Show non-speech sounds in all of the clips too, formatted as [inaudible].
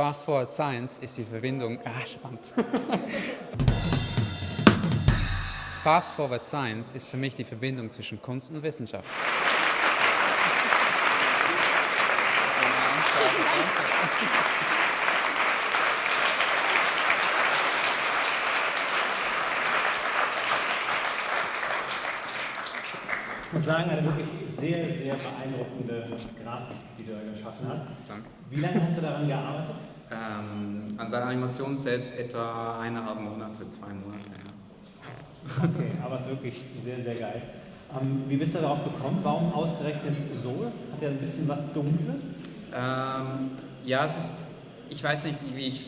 Fast Forward Science ist die Verbindung. Ah, verdammt. [laughs] Fast Forward Science ist für mich die Verbindung zwischen Kunst und Wissenschaft. Ich muss sagen, eine wirklich sehr, sehr beeindruckende Grafik, die du da geschaffen hast. Danke. Wie lange hast du daran gearbeitet? Ähm, an der Animation selbst etwa eineinhalb Monate, zwei Monate. Ja. Okay, aber es ist wirklich sehr, sehr geil. Ähm, wie bist du darauf gekommen? Warum ausgerechnet so? Hat ja ein bisschen was Dunkles? Ähm, ja, es ist, ich weiß nicht, wie ich,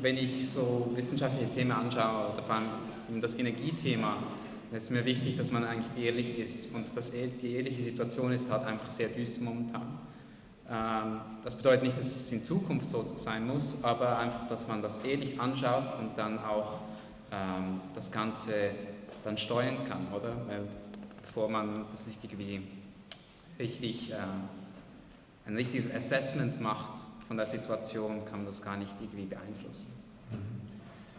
wenn ich so wissenschaftliche Themen anschaue, vor allem das Energiethema, es ist mir wichtig, dass man eigentlich ehrlich ist. Und das, e-, die ehrliche Situation ist halt einfach sehr düster momentan. Ähm, das bedeutet nicht, dass es in Zukunft so sein muss, aber einfach, dass man das ehrlich anschaut und dann auch ähm, das Ganze dann steuern kann, oder? Bevor man das nicht irgendwie richtig, äh, ein richtiges Assessment macht von der Situation, kann man das gar nicht irgendwie beeinflussen.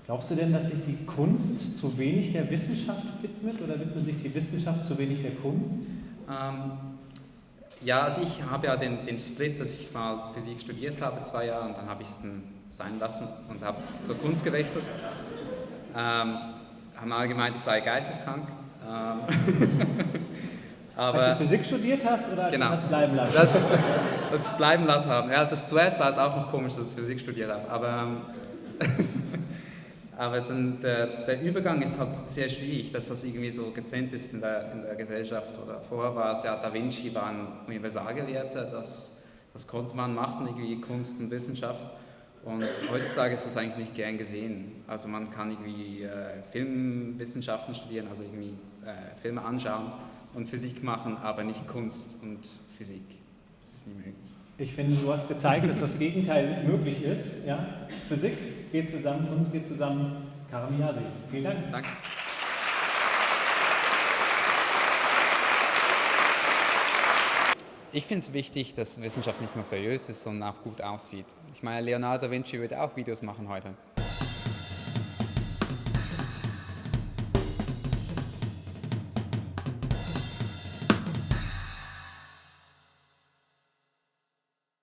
Glaubst du denn, dass sich die Kunst zu wenig der Wissenschaft widmet oder widmet sich die Wissenschaft zu wenig der Kunst? Ähm, ja, also ich habe ja den, den Split, dass ich mal Physik studiert habe, zwei Jahre, und dann habe ich es sein lassen und habe zur Kunst gewechselt. Ähm, haben alle gemeint, ich sei geisteskrank. Ähm, aber, [laughs] Als du Physik studiert hast oder als Genau. du es bleiben lassen? Das, das bleiben lassen haben. Ja, das zuerst war es auch noch komisch, dass ich Physik studiert habe. Aber, ähm, [laughs] aber dann der, der Übergang ist halt sehr schwierig, dass das irgendwie so getrennt ist in der, in der Gesellschaft. Oder vorher war es ja, Da Vinci war ein Universalgelehrter, das, das konnte man machen, irgendwie Kunst und Wissenschaft. Und heutzutage ist das eigentlich nicht gern gesehen. Also man kann irgendwie äh, Filmwissenschaften studieren, also irgendwie äh, Filme anschauen und Physik machen, aber nicht Kunst und Physik. Das ist nicht möglich. Ich finde, du hast gezeigt, dass das Gegenteil möglich ist. Ja? Physik geht zusammen, Kunst geht zusammen. Karamiasi. Vielen Dank. Danke. Ich finde es wichtig, dass Wissenschaft nicht nur seriös ist, sondern auch gut aussieht. Ich meine, Leonardo da Vinci würde auch Videos machen heute.